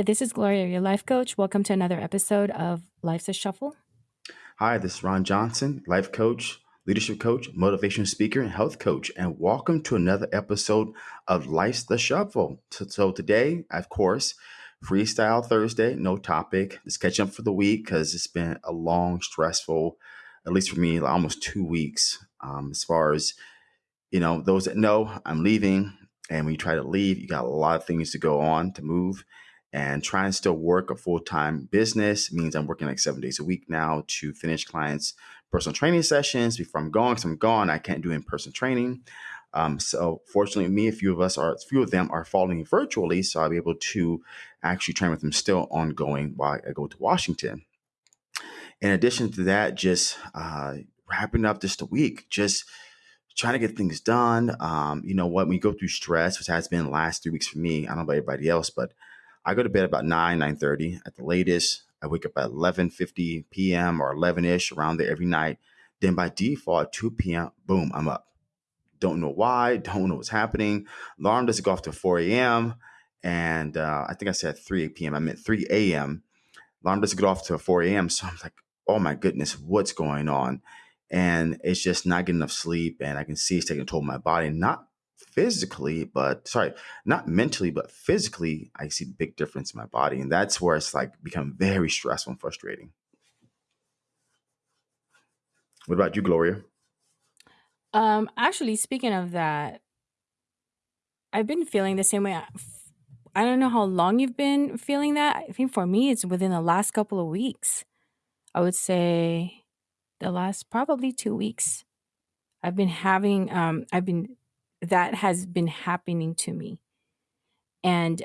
Hi, this is Gloria, your life coach. Welcome to another episode of Life's a Shuffle. Hi, this is Ron Johnson, life coach, leadership coach, motivation speaker, and health coach. And welcome to another episode of Life's the Shuffle. So, so today, of course, Freestyle Thursday, no topic. Just catching up for the week because it's been a long, stressful, at least for me, almost two weeks. Um, as far as, you know, those that know, I'm leaving. And when you try to leave, you got a lot of things to go on to move and try and still work a full-time business means i'm working like seven days a week now to finish clients personal training sessions before i'm gone because i'm gone i can't do in-person training. Um, so fortunately me a few of us are a few of them are following virtually so i'll be able to actually train with them still ongoing while i go to washington. In addition to that just uh, wrapping up just a week just trying to get things done. Um, you know what? When you go through stress which has been the last three weeks for me i don't know about everybody else but I go to bed about 9, 9.30 at the latest. I wake up at 11.50 p.m. or 11-ish around there every night. Then by default, at 2 p.m., boom, I'm up. Don't know why, don't know what's happening. Alarm doesn't go off to 4 a.m. And uh, I think I said 3 p.m. I meant 3 a.m. Alarm doesn't go off to 4 a.m. So I'm like, oh my goodness, what's going on? And it's just not getting enough sleep. And I can see it's taking a toll on my body, not physically, but sorry, not mentally, but physically, I see big difference in my body. And that's where it's like become very stressful and frustrating. What about you, Gloria? Um, actually, speaking of that, I've been feeling the same way. I don't know how long you've been feeling that. I think for me, it's within the last couple of weeks. I would say the last probably two weeks. I've been having, um, I've been that has been happening to me. And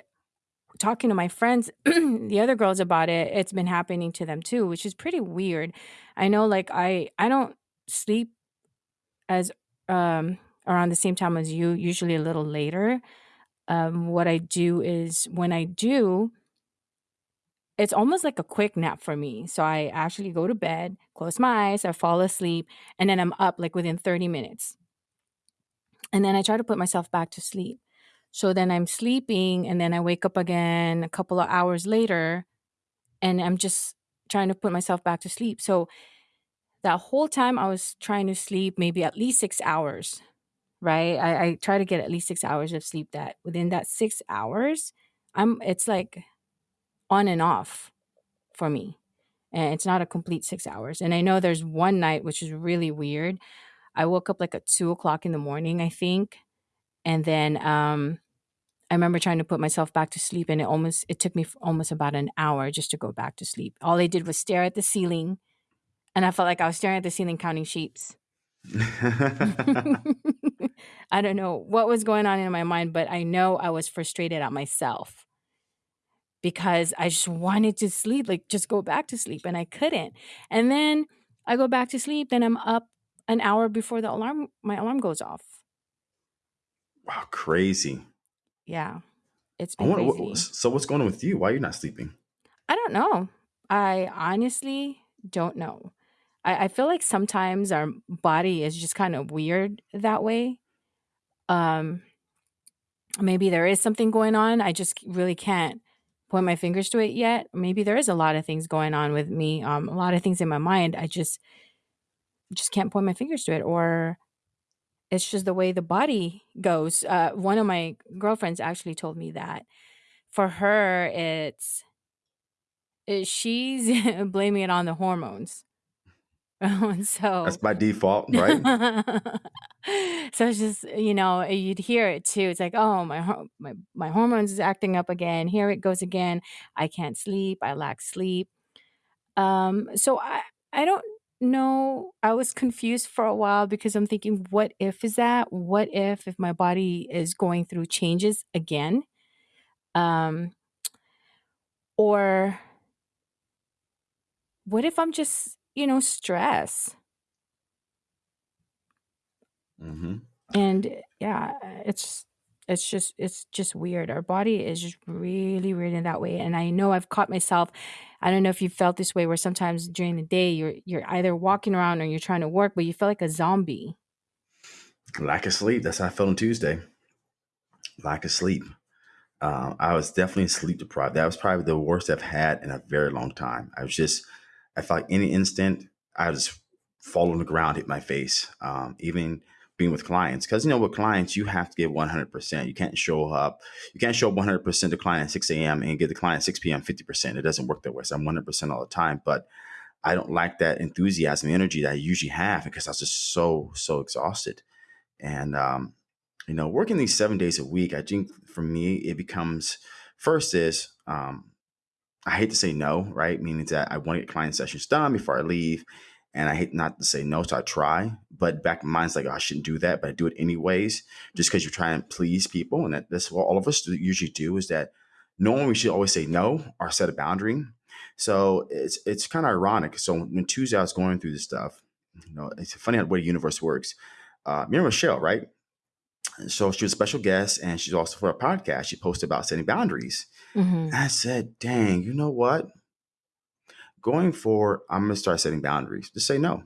talking to my friends, the other girls about it, it's been happening to them too, which is pretty weird. I know like I I don't sleep as um around the same time as you, usually a little later. Um what I do is when I do it's almost like a quick nap for me. So I actually go to bed, close my eyes, I fall asleep, and then I'm up like within 30 minutes. And then I try to put myself back to sleep. So then I'm sleeping and then I wake up again a couple of hours later and I'm just trying to put myself back to sleep. So that whole time I was trying to sleep maybe at least six hours, right? I, I try to get at least six hours of sleep that within that six hours, I'm it's like on and off for me. And it's not a complete six hours. And I know there's one night which is really weird. I woke up like at two o'clock in the morning, I think. And then um, I remember trying to put myself back to sleep, and it almost it took me almost about an hour just to go back to sleep. All I did was stare at the ceiling, and I felt like I was staring at the ceiling counting sheeps. I don't know what was going on in my mind, but I know I was frustrated at myself because I just wanted to sleep, like just go back to sleep, and I couldn't. And then I go back to sleep, then I'm up an hour before the alarm my alarm goes off. Wow, crazy. Yeah. It's been wonder what, so what's going on with you? Why are you not sleeping? I don't know. I honestly don't know. I, I feel like sometimes our body is just kind of weird that way. Um maybe there is something going on. I just really can't point my fingers to it yet. Maybe there is a lot of things going on with me. Um, a lot of things in my mind. I just just can't point my fingers to it or it's just the way the body goes. Uh, one of my girlfriends actually told me that for her, it's it, she's blaming it on the hormones. Oh so That's by default, right? so it's just you know you'd hear it too. It's like oh my my my hormones is acting up again. Here it goes again. I can't sleep. I lack sleep. Um, so I I don't know. I was confused for a while because I'm thinking, what if is that? What if if my body is going through changes again? Um, or what if I'm just you know stress? Mm-hmm. And yeah, it's it's just it's just weird. Our body is just really weird in that way. And I know I've caught myself. I don't know if you felt this way where sometimes during the day you're you're either walking around or you're trying to work, but you feel like a zombie. Lack of sleep. That's how I felt on Tuesday. Lack of sleep. Uh, I was definitely sleep deprived. That was probably the worst I've had in a very long time. I was just, I felt like any instant I just fall on the ground, hit my face. Um, even being with clients, because you know with clients you have to give one hundred percent. You can't show up, you can't show up one hundred percent to client at six a.m. and give the client six p.m. fifty percent. It doesn't work that way. So I'm one hundred percent all the time, but I don't like that enthusiasm, energy that I usually have because I was just so so exhausted. And um, you know, working these seven days a week, I think for me it becomes first is um, I hate to say no, right? Meaning that I want to get client sessions done before I leave. And I hate not to say no, so I try. But back in mind's like, oh, I shouldn't do that, but I do it anyways, just because you're trying to please people. And that, that's what all of us usually do is that knowing we should always say no or set a boundary. So it's it's kind of ironic. So when Tuesday I was going through this stuff, you know, it's funny how the way the universe works. Uh, remember Michelle, right? So she was a special guest and she's also for a podcast. She posted about setting boundaries. hmm And I said, dang, you know what? Going forward, I'm going to start setting boundaries. Just say no.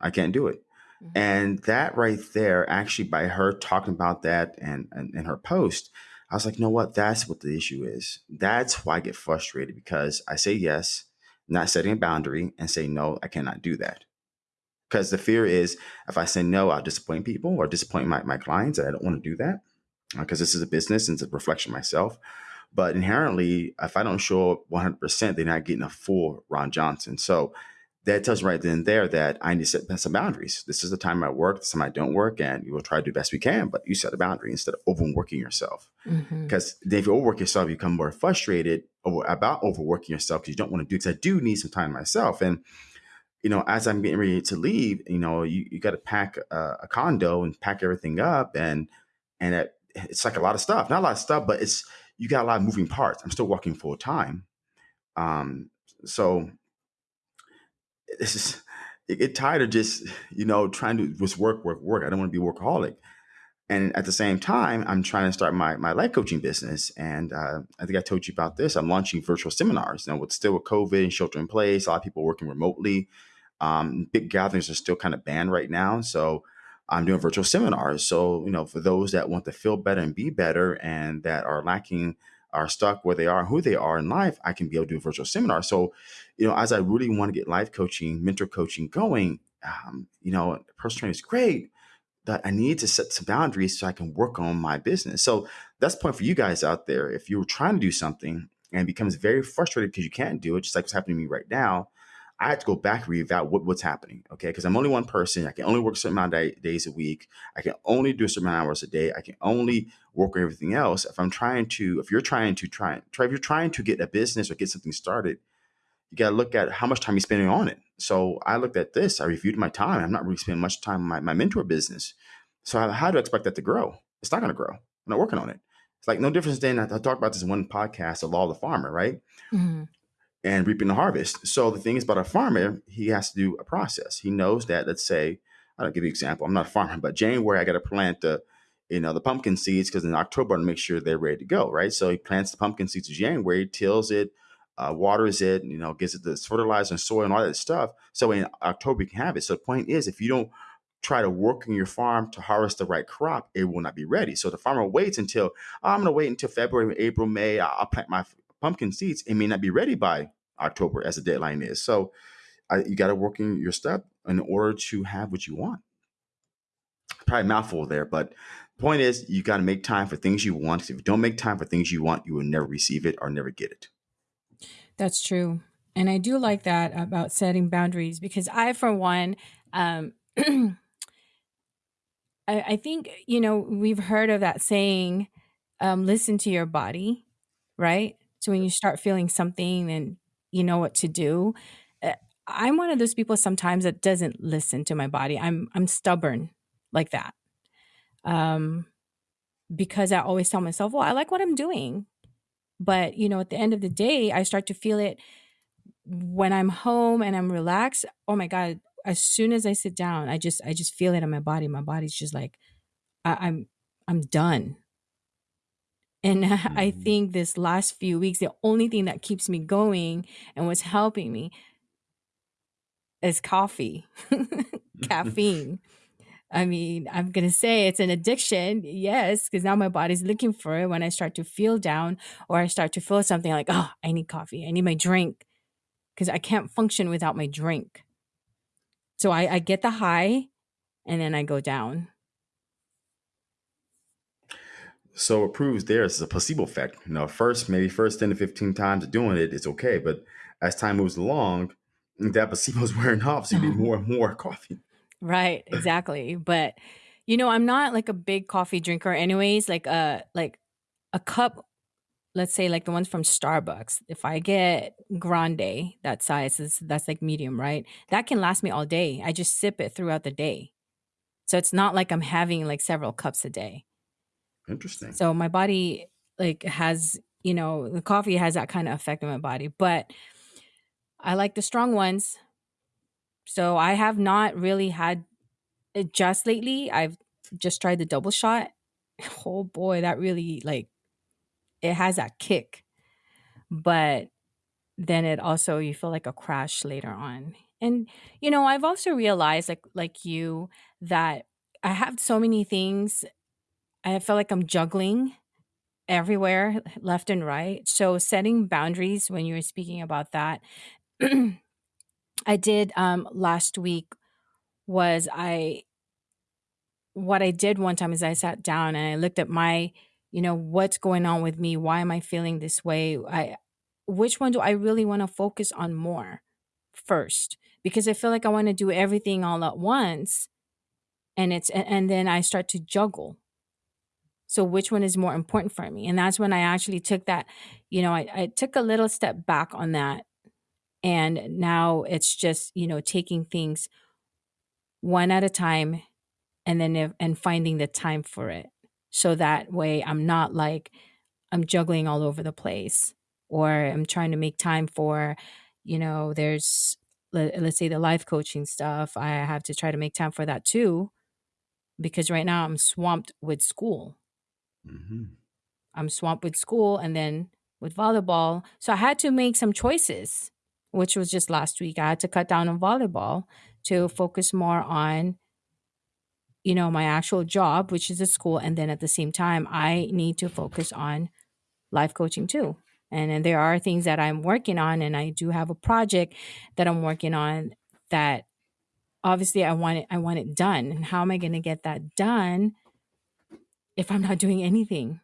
I can't do it. hmm And that right there, actually, by her talking about that and, and, and her post, I was like, you know what? That's what the issue is. That's why I get frustrated because I say yes, not setting a boundary, and say no, I cannot do that. Because the fear is if I say no, I'll disappoint people or disappoint my, my clients. And I don't want to do that because this is a business and it's a reflection of myself. But inherently, if I don't show up 100%, they're not getting a full Ron Johnson. So that tells me right then and there that I need to set some boundaries. This is the time I work, this time I don't work, and you will try to do the best we can, but you set a boundary instead of overworking yourself. Mm-hmm. Because if you overwork yourself, you become more frustrated over, about overworking yourself because you don't want to do because I do need some time myself. And you know, as I'm getting ready to leave, you know, you, you got to pack a, a condo and pack everything up, and and it, it's like a lot of stuff. Not a lot of stuff, but it's you got a lot of moving parts. I'm still working full time, um, so this is it get tired of just you know trying to just work, work, work. I don't want to be workaholic. And at the same time, I'm trying to start my, my life coaching business. And uh, I think I told you about this. I'm launching virtual seminars. Now, with still with COVID and shelter in place, a lot of people working remotely. Um, big gatherings are still kind of banned right now. So I'm doing virtual seminars. So, you know, for those that want to feel better and be better and that are lacking, are stuck where they are, who they are in life, I can be able to do a virtual seminar. So, you know, as I really want to get life coaching, mentor coaching going, um, you know, personal training is great but I need to set some boundaries so I can work on my business. So that's the point for you guys out there. If you're trying to do something and becomes very frustrated because you can't do it, just like what's happening to me right now, I have to go back and reevaluate what, what's happening. Okay. Because I'm only one person. I can only work a certain amount of day, days a week. I can only do a certain amount of hours a day. I can only work on everything else. If I'm trying to, if you're trying to try, try if you're trying to get a business or get something started, you got to look at how much time you're spending on it. So I looked at this. I reviewed my time. I'm not really spending much time on my, my mentor business. So how, how do I expect that to grow? It's not going to grow. I'm not working on it. It's like no difference than I, I talked about this in one podcast, the law of the farmer, right? hmm And reaping the harvest. So the thing is about a farmer, he has to do a process. He knows that, let's say, I'll give you an example. I'm not a farmer, but January I got to plant the, you know, the pumpkin seeds because in October I make sure they're ready to go, right? So he plants the pumpkin seeds in January, tills it, uh, waters it, you know, gives it the fertilizer and soil and all that stuff. So in October you can have it. So the point is, if you don't try to work on your farm to harvest the right crop, it will not be ready. So the farmer waits until oh, I'm going to wait until February, April, May. I'll plant my pumpkin seeds. It may not be ready by October as the deadline is. So I, you got to work in your step in order to have what you want. Probably mouthful there, but the point is you got to make time for things you want. If you don't make time for things you want, you will never receive it or never get it. That's true. And I do like that about setting boundaries because I, for one, um, I, I think, you know, we've heard of that saying, um, listen to your body, right? So when you start feeling something, then you know what to do. Uh, I'm one of those people sometimes that doesn't listen to my body. I'm I'm stubborn like that. Um, because I always tell myself, well, I like what I'm doing. But, you know, at the end of the day, I start to feel it when I'm home and I'm relaxed. Oh my God. As soon as I sit down, I just I just feel it in my body. My body's just like I, I'm I'm done. And I Mhm. think this last few weeks, the only thing that keeps me going and what's helping me is coffee, caffeine. I mean, I'm going to say it's an addiction. Yes, because now my body's looking for it when I start to feel down or I start to feel something like, oh, I need coffee. I need my drink because I can't function without my drink. So I, I get the high and then I go down. So it proves there's a placebo effect. You know, first, maybe first 10 to 15 times of doing it, it's okay. But as time moves along, that placebo's wearing off. So you need uh-huh. more and more coffee. Right, exactly. But you know, I'm not like a big coffee drinker anyways, like a like a cup let's say like the ones from Starbucks. If I get grande, that size is that's like medium, right? That can last me all day. I just sip it throughout the day. So it's not like I'm having like several cups a day. Interesting. So my body like has, you know, the coffee has that kind of effect on my body, but I like the strong ones. So I have not really had it just lately. I've just tried the double shot. Oh boy, that really like it has that kick. But then it also you feel like a crash later on. And you know, I've also realized like like you that I have so many things. I feel like I'm juggling everywhere left and right. So setting boundaries when you were speaking about that I did um last week was I what I did one time is I sat down and I looked at my, you know, what's going on with me? Why am I feeling this way? I which one do I really want to focus on more first? Because I feel like I want to do everything all at once and it's and, and then I start to juggle. So which one is more important for me? And that's when I actually took that, you know, I, I took a little step back on that. And now it's just, you know, taking things one at a time and then if, and finding the time for it so that way i'm not like i'm juggling all over the place or i'm trying to make time for you know there's let, let's say the life coaching stuff i have to try to make time for that too because right now i'm swamped with school hmm i'm swamped with school and then with volleyball so i had to make some choices which was just last week i had to cut down on volleyball to focus more on you know, my actual job, which is a school, and then at the same time, I need to focus on life coaching too. And then there are things that I'm working on, and I do have a project that I'm working on that obviously I want it I want it done. And how am I going to get that done if I'm not doing anything?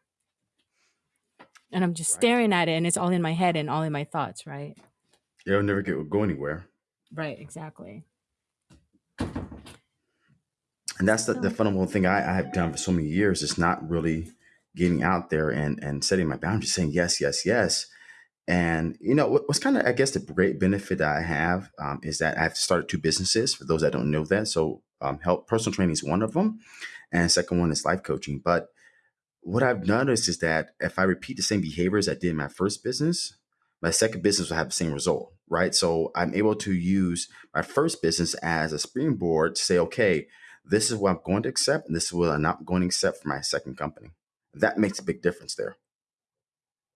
And I'm just Right. staring at it and it's all in my head and all in my thoughts, right? Yeah, It'll never get go anywhere. Right, exactly. And that's the, the fundamental thing I, I have done for so many years is not really getting out there and, and setting my boundaries, saying yes, yes, yes. And you know what, what's kind of I guess the great benefit that I have um, is that I've started two businesses. For those that don't know that, so um, help personal training is one of them, and second one is life coaching. But what I've noticed is that if I repeat the same behaviors I did in my first business, my second business will have the same result, right? So I'm able to use my first business as a springboard to say, okay, this is what I'm going to accept, and this is what I'm not going to accept for my second company. That makes a big difference there.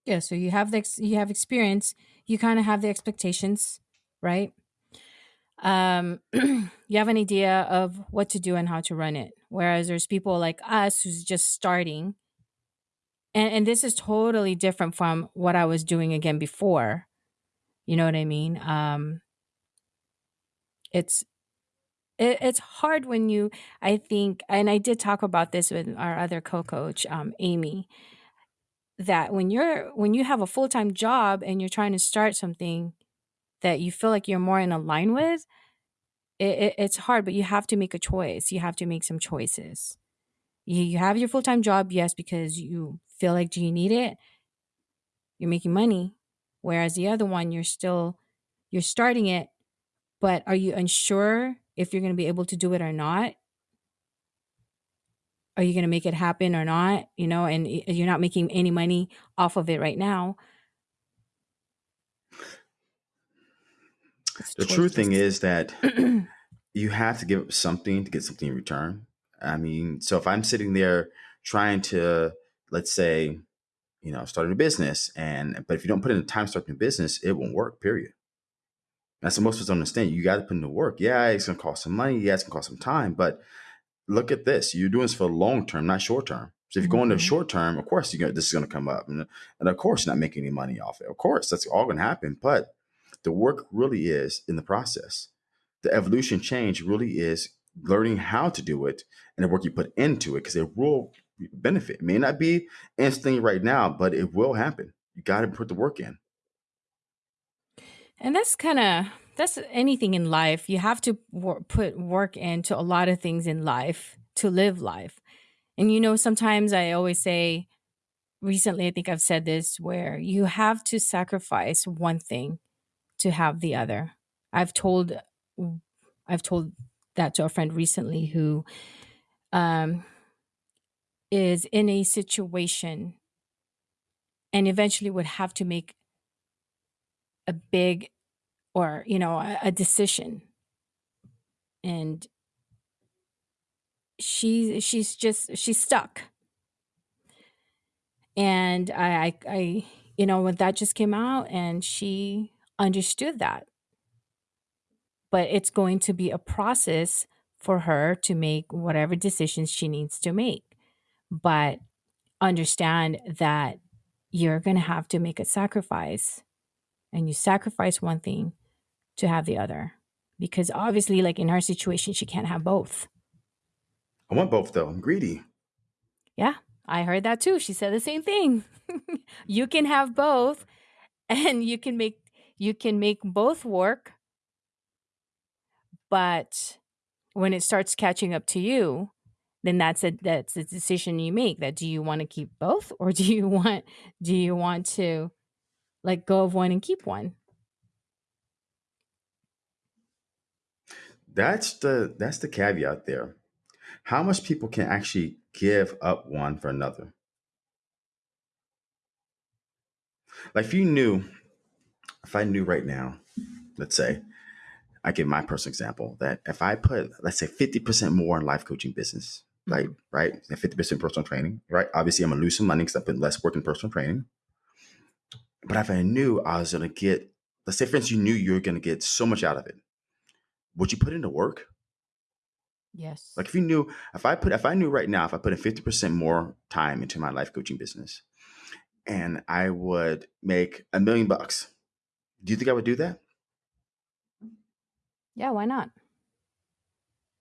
yeah, so you have the you have experience, you kind of have the expectations, right? um, you have an idea of what to do and how to run it. Whereas there's people like us who's just starting, and and this is totally different from what I was doing again before. You know what I mean? Um, it's it, it's hard when you I think, and I did talk about this with our other co-coach, um, Amy, that when you're when you have a full time job and you're trying to start something that you feel like you're more in a line with, it, it, it's hard. But you have to make a choice. You have to make some choices You, you have your full time job, yes, because you feel like, do you need it? You're making money. Whereas the other one, you're still, you're starting it, but are you unsure if you're going to be able to do it or not? Are you going to make it happen or not? You know, and you're not making any money off of it right now. The true thing is that you have to give up something to get something in return. I mean, so if I'm sitting there trying to, let's say, you know, start a new business, and but if you don't put in the time to start a new business, it won't work. Period. That's what most of us don't understand. You got to put in the work. Yeah, it's gonna cost some money. Yeah, it's gonna cost some time, but look at this. You're doing this for long term, not short term. So if you're going to hmm short term, of course, you gonna, this is going to come up, and, and of course, you're not making any money off it. Of course, that's all going to happen. But the work really is in the process. The evolution change really is learning how to do it and the work you put into it because it will benefit. It may not be instantly right now, but it will happen. You got to put the work in. And that's kind of that's anything in life. You have to wor- put work into a lot of things in life to live life. And you know, sometimes I always say, recently, I think I've said this, where you have to sacrifice one thing to have the other. I've told, I've told that to a friend recently who um, is in a situation and eventually would have to make a big or you know a, a decision and she she's just she's stuck and I, I i you know when that just came out and she understood that but it's going to be a process for her to make whatever decisions she needs to make but understand that you're going to have to make a sacrifice and you sacrifice one thing to have the other because obviously like in her situation she can't have both I want both though. I'm greedy. Yeah, I heard that too. She said the same thing. you can have both and you can make you can make both work, but when it starts catching up to you, then that's a that's a decision you make that do you want to keep both or do you want do you want to let go of one and keep one? That's the that's the caveat there. How much people can actually give up one for another? Like if you knew, if I knew right now, let's say, I give my personal example that if I put, let's say, 50% more in life coaching business, like, Mhm. right, and 50% personal training, right? Obviously, I'm gonna lose some money because I put less work in personal training. But if I knew I was gonna get, let's say, for instance, you knew you were gonna get so much out of it, would you put into work? Yes. Like if you knew, if I put, if I knew right now, if I put in 50% more time into my life coaching business and I would make a million bucks, do you think I would do that? Yeah, why not?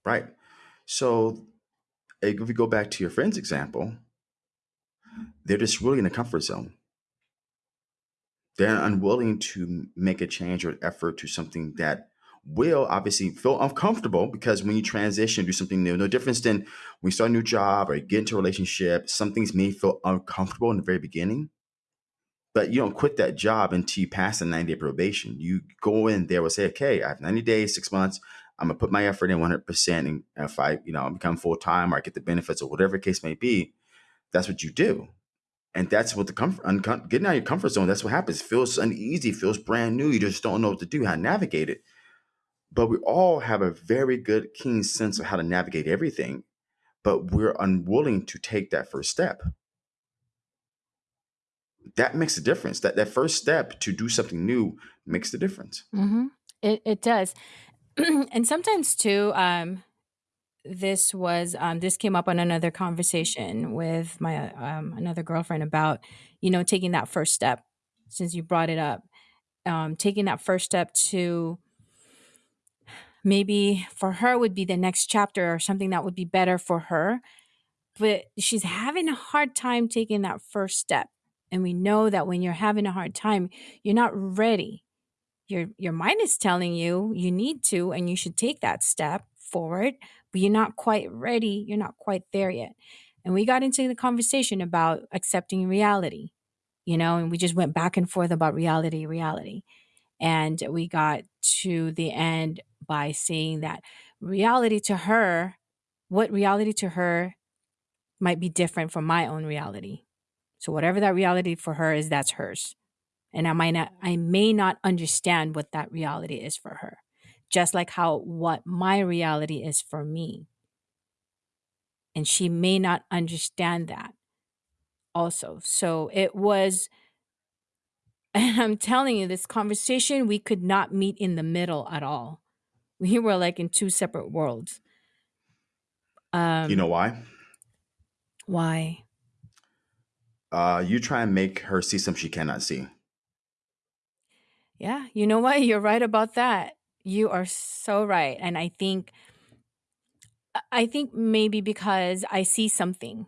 Right. So if we go back to your friend's example, they're just really in a comfort zone. They're unwilling to make a change or effort to something that will obviously feel uncomfortable because when you transition, do something new, no difference than when you start a new job or you get into a relationship, some things may feel uncomfortable in the very beginning. But you don't quit that job until you pass the 90 day probation. You go in there and say, okay, I have 90 days, six months. I'm gonna put my effort in 100%. And if I, you know, become full time or I get the benefits or whatever case may be, that's what you do. And that's what the comfort, getting out of your comfort zone. That's what happens. It feels uneasy, feels brand new. You just don't know what to do, how to navigate it. But we all have a very good, keen sense of how to navigate everything. But we're unwilling to take that first step. That makes a difference. That that first step to do something new makes the difference. Mhm. It it does. and sometimes too um this was um this came up on another conversation with my um another girlfriend about you know taking that first step since you brought it up um taking that first step to maybe for her would be the next chapter or something that would be better for her but she's having a hard time taking that first step and we know that when you're having a hard time you're not ready. Your your mind is telling you you need to and you should take that step forward but you're not quite ready you're not quite there yet. And we got into the conversation about accepting reality you know and we just went back and forth about reality reality. And we got to the end by saying that reality to her what reality to her might be different from my own reality so whatever that reality for her is that's hers and I might not I may not understand what that reality is for her. Just like how what my reality is for me. And she may not understand that also. So it was and I'm telling you this conversation we could not meet in the middle at all. We were like in two separate worlds. Um, You know why? why? Uh, you try and make her see something she cannot see. Yeah, you know what? You're right about that. You are so right. And I think I- think maybe because I see something,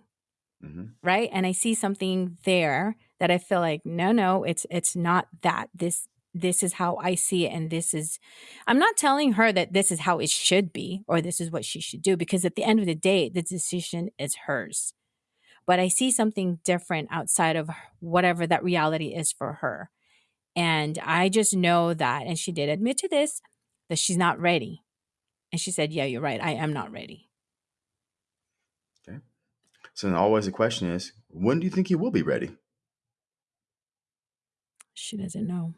hmm right? And I see something there that I feel like no, no, it's it's not that. This this is how I see it and this is I'm not telling her that this is how it should be or this is what she should do because at the end of the day the decision is hers. But I see something different outside of whatever that reality is for her. And I just know that, and she did admit to this, that she's not ready. And she said, Yeah, you're right. I am not ready. Okay. So then always the question is, when do you think you will be ready? She doesn't know.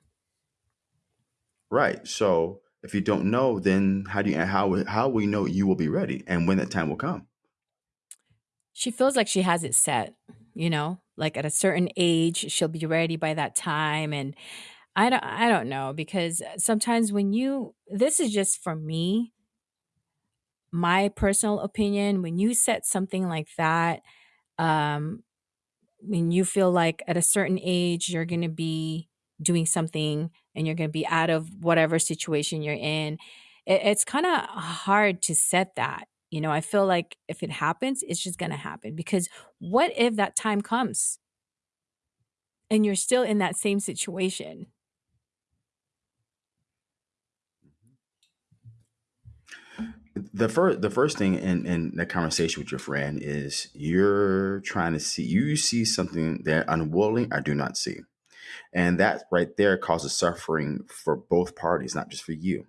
Right. So if you don't know, then how do you how how will you know you will be ready and when that time will come? She feels like she has it set, you know, like at a certain age, she'll be ready by that time. And I don't, I don't know because sometimes when you, this is just for me, my personal opinion, when you set something like that, um, when you feel like at a certain age you're going to be doing something and you're going to be out of whatever situation you're in it, it's kind of hard to set that you know i feel like if it happens it's just going to happen because what if that time comes and you're still in that same situation mm-hmm. The first the first thing in in that conversation with your friend is you're trying to see you see something they're unwilling I do not see. And that right there causes suffering for both parties, not just for you.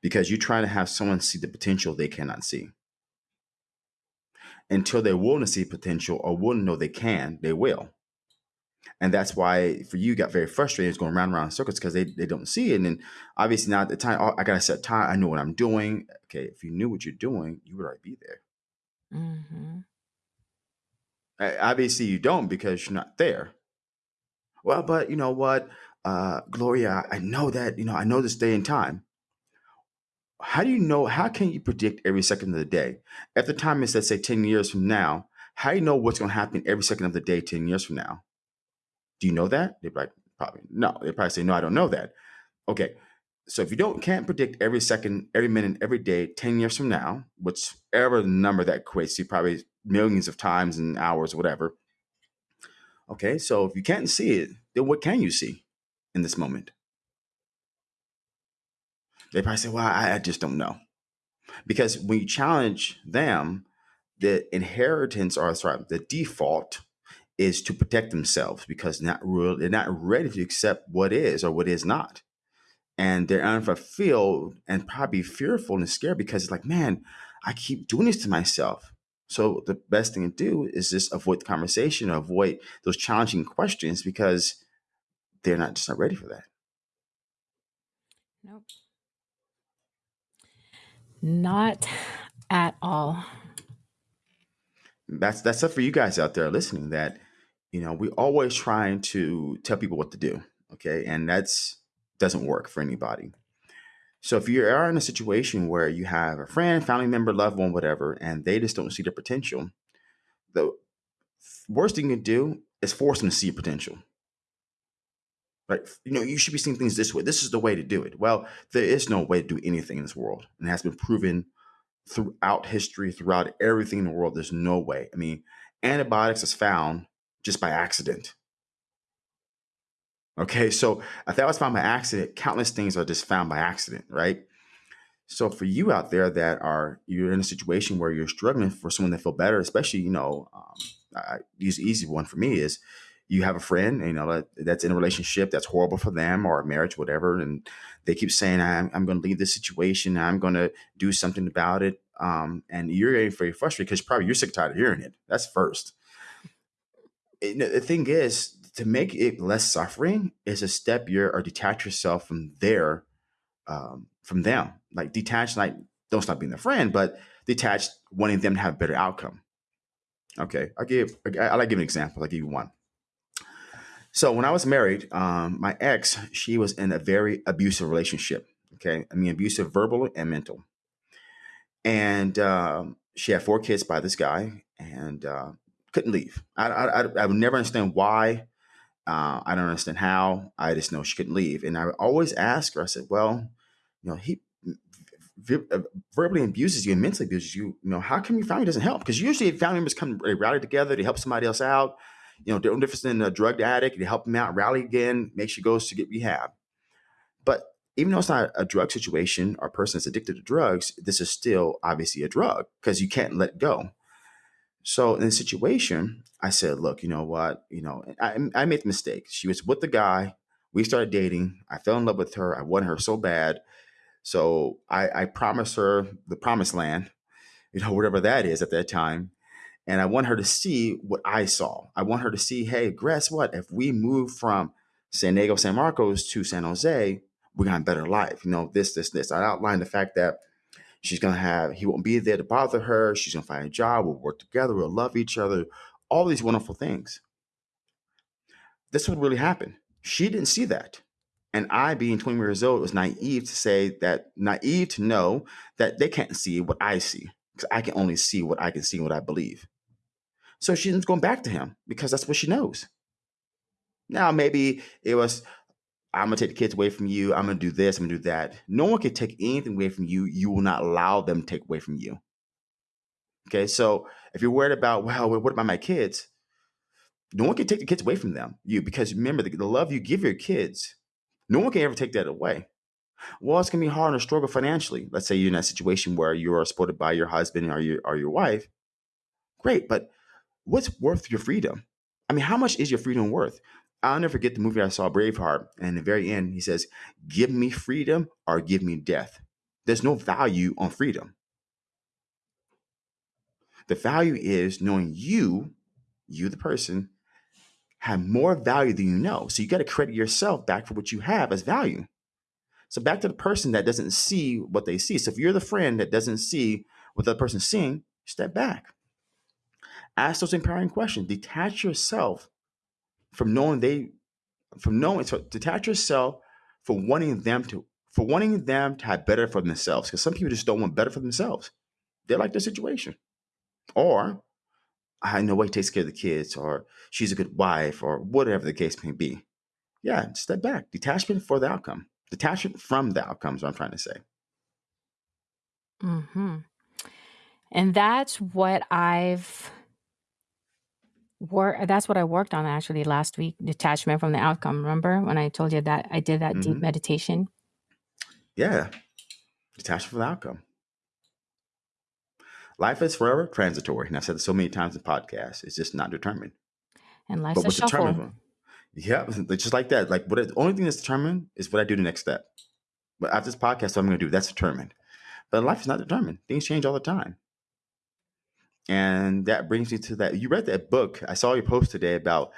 Because you're trying to have someone see the potential they cannot see. Until they're willing to see potential or willing to know they can, they will. And that's why for you got very frustrated, it's going round and round in circles because they, they don't see it. And then obviously now at the time, oh, I gotta set time, I know what I'm doing. Okay, if you knew what you're doing, you would already be there. hmm Uh, Obviously you don't because you're not there. Well, but you know what, uh, Gloria, I know that, you know, I know this day and time. How do you know how can you predict every second of the day? At the time is let's say 10 years from now how do you know what's going to happen every second of the day 10 years from now? Do you know that? They'd like probably no they probably say no i don't know that. Okay so if you don't can't predict every second every minute every day 10 years from now whichever number that equates to probably millions of times and hours whatever okay so if you can't see it then what can you see in this moment they probably say well i, I just don't know because when you challenge them, the inheritance or sorry, the default is to protect themselves because not real, they're not ready to accept what is or what is not. And they're unfulfilled and probably fearful and scared because it's like, man, I keep doing this to myself. So the best thing to do is just avoid the conversation avoid those challenging questions because they're not just not ready for that. nope not at all. That's that's up for you guys out there listening that you know we always trying to tell people what to do okay? And that's doesn't work for anybody. So if you are in a situation where you have a friend family member loved one whatever and they just don't see their potential the worst thing you can do is force them to see potential right you know you should be seeing things this way this is the way to do it well there is no way to do anything in this world and it has been proven throughout history, throughout everything in the world. There's no way. I mean, antibiotics is found just by accident. Okay, so if that was found by accident, countless things are just found by accident, right? So for you out there that are you're in a situation where you're struggling for someone to feel better, especially you know, um, I use easy one for me is you have a friend you know that, that's in a relationship that's horrible for them or marriage whatever and they keep saying i'm, I'm going to leave this situation i'm going to do something about it um, and you're getting very frustrated because probably you're sick and tired of hearing it. That's first. It- the thing is to make it less suffering is a step you're or detach yourself from their um, from them. Like detach like don't stop being their friend but detach wanting them to have a better outcome. Okay i'll give i I like give an example i'll give you one So when I was married, um, my ex, she was in a very abusive relationship. Okay, I mean abusive, verbal and mental. And um, she had four kids by this guy and uh, couldn't leave. I, I, I would never understand why. Uh, I don't understand how. I just know she couldn't leave. And I would always ask her, I said, well, you know, he uh, verbally abuses you and mentally abuses you, you know, how come your family doesn't help? Because usually family members come, they rally together, to help somebody else out. You know, no difference than a drug addict, they help them out, rally again, make sure goes to get rehab. But even though it's not a drug situation or a person that's addicted to drugs, this is still obviously a drug because you can't let go. So in the situation, I said, look, you know what? You know, I, I made the mistake. She was with the guy. We started dating. I fell in love with her. I wanted her so bad. So I, I promised her the promised land, you know, whatever that is at that time. And I want her to see what I saw. I want her to see, hey, guess what? If we move from San Diego, San Marcos to San Jose, gonna have a better life. You know, this, this, this. I outlined the fact that she's gonna have, he won't be there to bother her. She's gonna find a job. We'll work together. We'll love each other. All these wonderful things. This would really happen. She didn't see that. And I, being 20 years old, was naive to say that, naive to know that they can't see what I see because I can only see what I can see, what I believe. So she's going back to him because that's what she knows. Now, maybe it was, I'm going to take the kids away from you. I'm going to do this. I'm going to do that. No one can take anything away from you. You will not allow them to take away from you. Okay. So if you're worried about, well, what about my kids? No one can take the kids away from them. You, because remember, the, the love you give your kids no one can ever take that away. Well, it's gonna be hard and struggle financially. Let's say you're in that situation where you are supported by your husband or your or your wife. Great, but what's worth your freedom? I mean, how much is your freedom worth? I'll never forget the movie I saw, Braveheart, and in the very end, he says, "Give me freedom or give me death." There's no value on freedom. The value is knowing you, you the person, have more value than you know. So you got to credit yourself back for what you have as value. So back to the person that doesn't see what they see. So if you're the friend that doesn't see what the person's seeing, step back. Ask those empowering questions. Detach yourself from knowing they, from knowing, so detach yourself from wanting them to, for wanting them to have better for themselves. Because some people just don't want better for themselves. They like their situation. Or I know he takes care of the kids, or she's a good wife, or whatever the case may be. Yeah, step back. Detachment for the outcome. Detachment from the outcomes, what I'm trying to say. hmm And that's what I've worked. That's what I worked on actually last week. Detachment from the outcome. Remember when I told you that I did that deep hmm meditation? Yeah, detachment from the outcome. Life is forever transitory. And I've said this so many times in podcasts. It's just not determined. And life's But a what's shuffle. determined? Yeah, just like that. Like what? The only thing that's determined is what I do the next step. But after this podcast, what I'm going to do that's determined. But life is not determined. Things change all the time. And that brings me to that. You read that book. I saw your post today about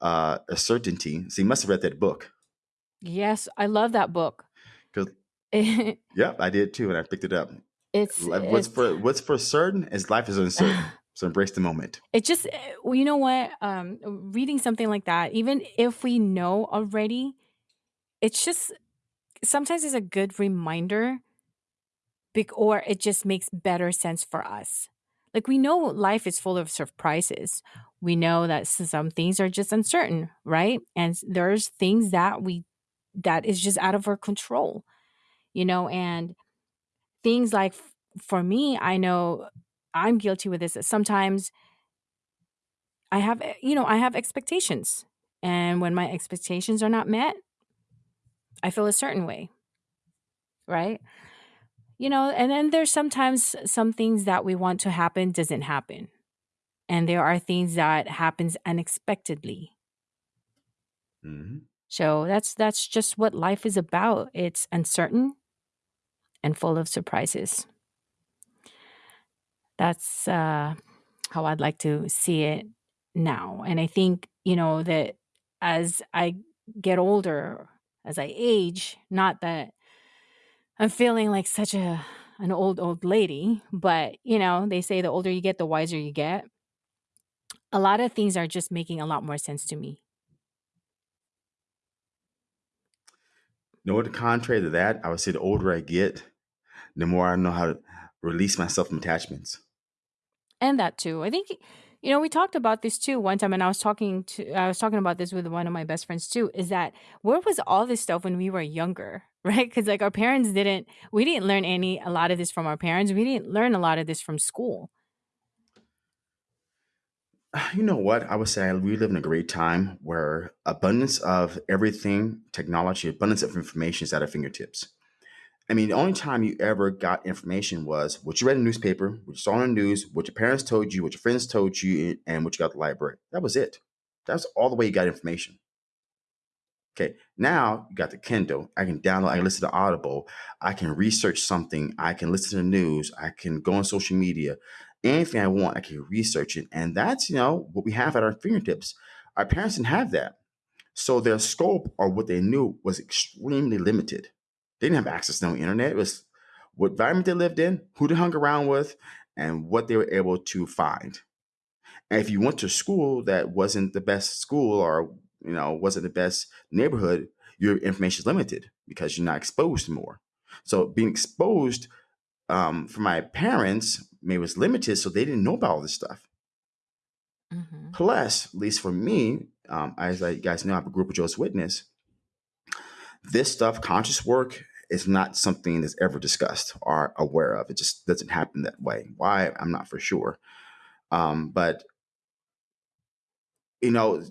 uh, a certainty. So you must have read that book. Yes, I love that book. Yep, I did too, and I picked it up. It's What's it's for what's for certain is life is uncertain. So embrace the moment. it just eh, you know what um reading something like that even if we know already it's just sometimes it's a good reminder or it just makes better sense for us like we know life is full of surprises we know that some things are just uncertain right and there's things that we that is just out of our control you know and things like for me i know i'm guilty with this that sometimes I have, eh, you know, I have expectations. And when my expectations are not met, I feel a certain way, right? You know, and then there's sometimes some things that we want to happen doesn't happen. And there are things that happens unexpectedly. hmm So that's that's just what life is about. It's uncertain and full of surprises. That's uh how I'd like to see it now. And I think, you know, that as I get older, as I age, not that I'm feeling like such a an old old lady, but you know, they say the older you get, the wiser you get. A lot of things are just making a lot more sense to me. No, the contrary to that, I would say the older I get, the more I know how to release myself from attachments. And that too. I think you know, we talked about this too one time and I was talking to I was talking about this with one of my best friends too, is that where was all this stuff when we were younger? Right? Cuz like our parents didn't we didn't learn any a lot of this from our parents. We didn't learn a lot of this from school. You know what? I would say we live in a great time where abundance of everything, technology, abundance of information is at our fingertips. I mean, the only time you ever got information was what you read in the newspaper, what you saw on the news, what your parents told you, what your friends told you, and what you got at the library. That was it. That's all the way you got information. Okay, now you got the Kindle. I can download, I can listen to Audible, I can research something, I can listen to the news, I can go on social media. Anything I want, I can research it. And that's, you know, what we have at our fingertips. Our parents didn't have that. So their scope or what they knew was extremely limited. They didn't have access to no internet. It was what environment they lived in, who they hung around with, and what they were able to find. And if you went to school that wasn't the best school or you know wasn't the best neighborhood, your information is limited because you're not exposed more. So being exposed um, for my parents maybe was limited, so they didn't know about all this stuff. Mhm. Plus, at least for me, um, as I, you guys know, I have a group of Jehovah's Witness. This stuff, conscious work, is not something that's ever discussed or aware of. It just doesn't happen that way. Why? I'm not for sure. Um, but you know,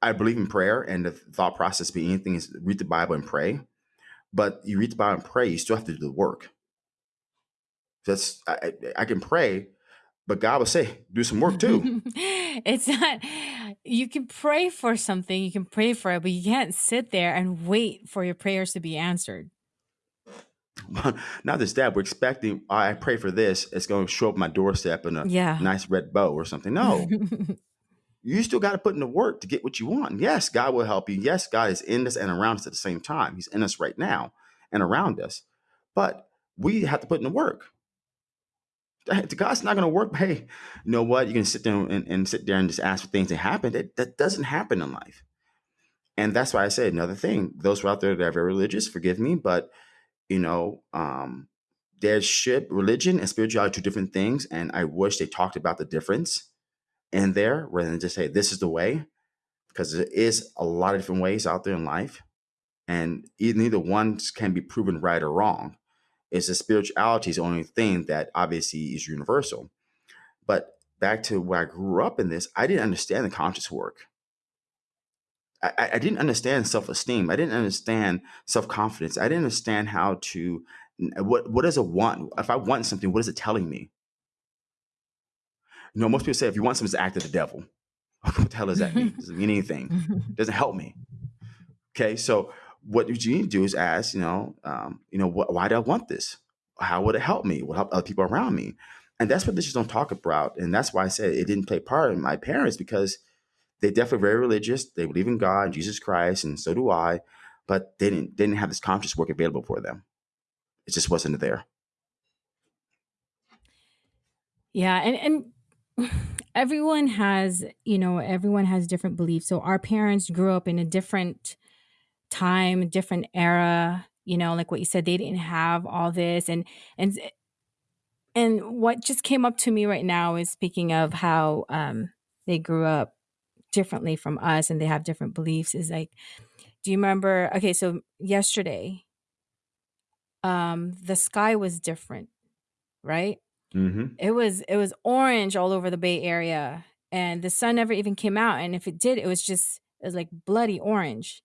I believe in prayer, and the thought process being anything is read the Bible and pray. But you read the Bible and pray, you still have to do the work. That's I, I I can pray, but God will say, do some work too. it's not you can pray for something, you can pray for it, but you can't sit there and wait for your prayers to be answered. Not just that, we're expecting, "Oh, I pray for this, it's going to show up my doorstep in a Yeah. nice red bow or something. No, you still got to put in the work to get what you want. Yes, God will help you. Yes, God is in us and around us at the same time. He's in us right now and around us. But we have to put in the work. God's not going to work. Hey, you know what? You can sit there and, and sit there and just ask for things to happen. That, that doesn't happen in life. And that's why I say another thing. Those who are out there that are very religious, forgive me, but you know, um, there's religion and spirituality are two different things. And I wish they talked about the difference in there rather than just say this is the way, because there is a lot of different ways out there in life, and neither one can be proven right or wrong. It's the spirituality is the only thing that obviously is universal. But back to where I grew up in this, I didn't understand the conscious work. I, I didn't understand self esteem. I didn't understand self confidence. I didn't understand how to what what does it want. If I want something, what is it telling me? You know, most people say if you want something, it's act of the devil. what the hell does that mean? Doesn't mean anything. Doesn't help me. Okay, so what you need to do is ask, you know, um, you know, wh- why do I want this? How would it help me? Will help other people around me? And that's what they just don't talk about. And that's why I said it didn't play part in my parents because they definitely very religious. They believe in God, Jesus Christ, and so do I. But they didn't they didn't have this conscious work available for them. It just wasn't there. Yeah, and and everyone has, you know, everyone has different beliefs. So our parents grew up in a different time, different era, you know, like what you said, they didn't have all this and and and what just came up to me right now is speaking of how um they grew up differently from us and they have different beliefs is like do you remember okay, so yesterday um the sky was different, right? mm-hmm. It was it was orange all over the Bay Area, and the sun never even came out, and if it did, it was just it was like bloody orange.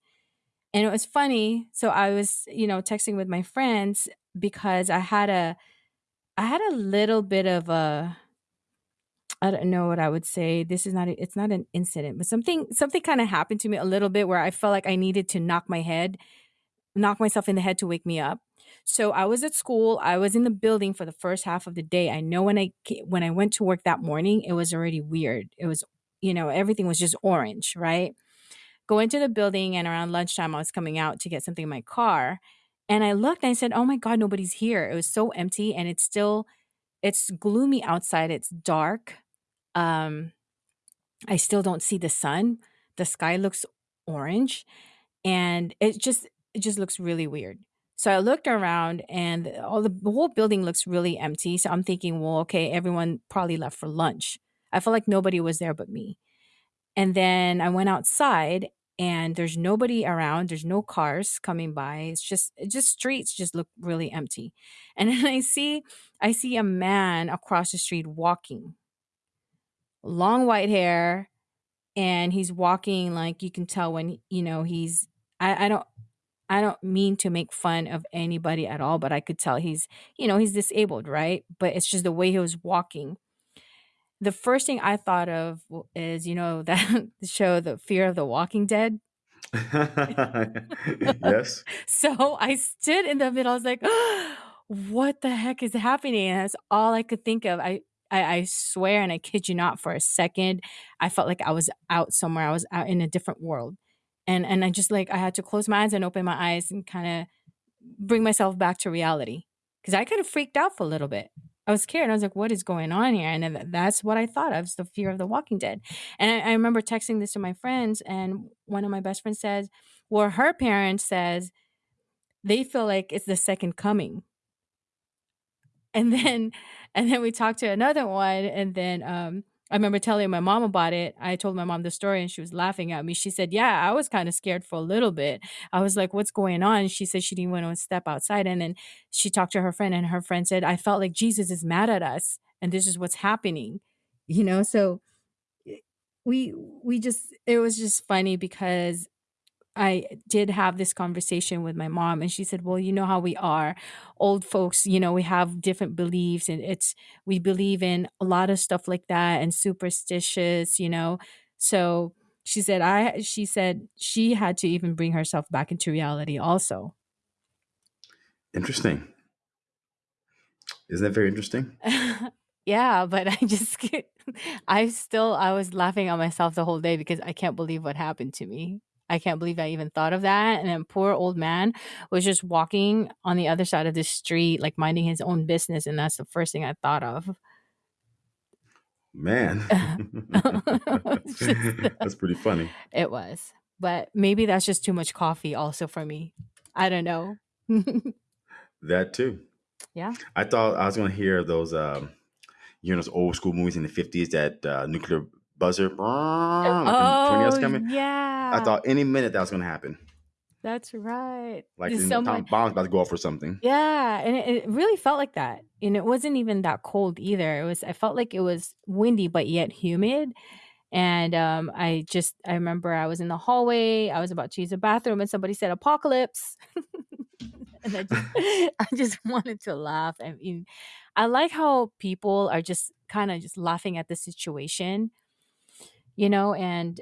And it was funny, so I was, you know, texting with my friends because I had a I had a little bit of a I don't know what I would say. This is not a, it's not an incident, but something something kind of happened to me a little bit where I felt like I needed to knock my head knock myself in the head to wake me up. So I was at school. I was in the building for the first half of the day. I know when I when I went to work that morning, it was already weird. It was, you know, everything was just orange, right? Go into the building and around lunchtime I was coming out to get something in my car. And I looked and I said, "Oh my god, nobody's here." It was so empty and it's still it's gloomy outside. It's dark. Um I still don't see the sun. The sky looks orange and it just it just looks really weird. So I looked around and all the, the whole building looks really empty. So I'm thinking, well, okay, everyone probably left for lunch. I felt like nobody was there but me. And then I went outside and there's nobody around. There's no cars coming by. It's just just streets just look really empty. And then I see I see a man across the street walking. Long white hair and he's walking like you can tell when you know he's I, I don't I don't mean to make fun of anybody at all, but I could tell he's, you know, he's disabled, right? But it's just the way he was walking the first thing I thought of is, you know, that show, The Fear of the Walking Dead. yes. So I stood in the middle. I was like, what the heck is happening? And that's all I could think of. I, I, I swear, and I kid you not, for a second, I felt like I was out somewhere. I was out in a different world. And, and I just like, I had to close my eyes and open my eyes and kind of bring myself back to reality. Cause I kind of freaked out for a little bit. I was scared. I was like, what is going on here? And that's what I thought of the fear of the walking dead. And I, I remember texting this to my friends, and one of my best friends says, well, her parents says they feel like it's the second coming. And then and then we talked to another one, and then um I remember telling my mom about it. I told my mom the story and she was laughing at me. She said, Yeah, I was kind of scared for a little bit. I was like, What's going on? She said she didn't want to step outside. And then she talked to her friend, and her friend said, I felt like Jesus is mad at us and this is what's happening. You know, so eh, we we just it was just funny because I did have this conversation with my mom, and she said, Well, you know how we are. Old folks, you know, we have different beliefs, and it's, we believe in a lot of stuff like that and superstitious, you know. So she said, I, she said she had to even bring herself back into reality also. Interesting. Isn't that very interesting? yeah, but I just, I still, I was laughing at myself the whole day because I can't believe what happened to me. I can't believe I even thought of that. And then poor old man was just walking on the other side of the street, like minding his own business. And that's the first thing I thought of. Man. That's pretty funny. it was. But maybe that's just too much coffee also for me. I don't know. That too. yeah. I thought I was going to hear those, um, you know, those old school movies in the 50s that uh, nuclear buzzer, like the tornadoes Oh, yeah. I thought any minute that was going to happen. that's right. Like the so time bomb's about to go off or something. Yeah, and it, it really felt like that. And it wasn't even that cold either. It was I felt like it was windy but yet humid. And um I just I remember I was in the hallway, I was about to use the bathroom and somebody said apocalypse. and I just I just wanted to laugh. I mean, I like how people are just kind of just laughing at the situation, you know, and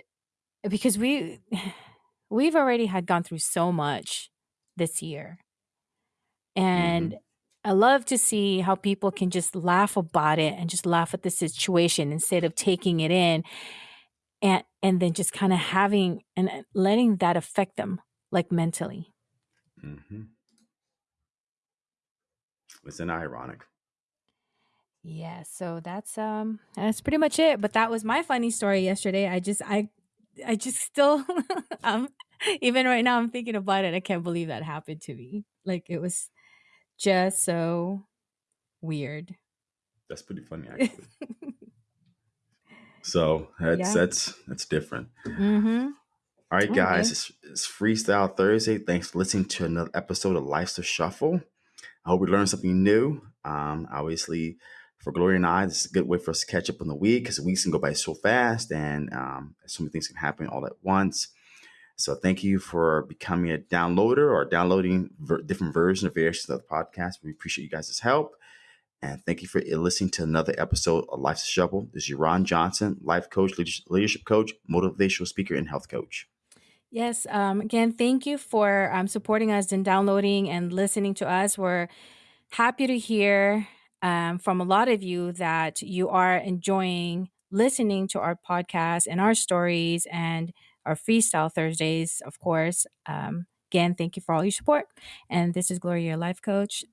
because we we've already had gone through so much this year and I love to see how people can just laugh about it and just laugh at the situation instead of taking it in and and then just kind of having and uh, letting that affect them like mentally. Mm -hmm. Isn't ironic? Yeah, so that's um that's pretty much it. But that was my funny story yesterday. I just I I just still um even right now I'm thinking about it. I can't believe that happened to me. Like it was just so weird. That's pretty funny, actually. so that's Yeah. that's that's different. mm-hmm. All right, Okay. guys, it's, it's Freestyle Thursday. Thanks for listening to another episode of Life's the Shuffle. I hope we learned something new. Um, obviously, for Gloria and I, this is a good way for us to catch up on the week because weeks can go by so fast and um, so many things can happen all at once. So, thank you for becoming a downloader or downloading ver- different versions or variations of the podcast. We appreciate you guys' help. And thank you for listening to another episode of Life's a Shuffle. This is Ron Johnson, life coach, leadership leadership coach, motivational speaker, and health coach. Yes. Um, again, thank you for um, supporting us and downloading and listening to us. We're happy to hear um, from a lot of you that you are enjoying listening to our podcast and our stories and our Freestyle Thursdays, of course. Um, again, thank you for all your support. And this is Gloria, your life coach.